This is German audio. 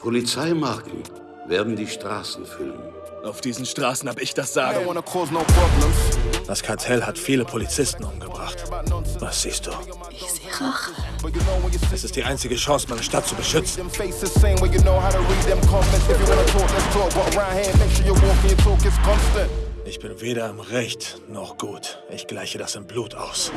Polizeimarken werden die Straßen füllen. Auf diesen Straßen habe ich das Sagen. Das Kartell hat viele Polizisten umgebracht. Was siehst du? Ich sehe Rache. Es ist die einzige Chance, meine Stadt zu beschützen. Ich bin weder im Recht noch gut. Ich gleiche das im Blut aus.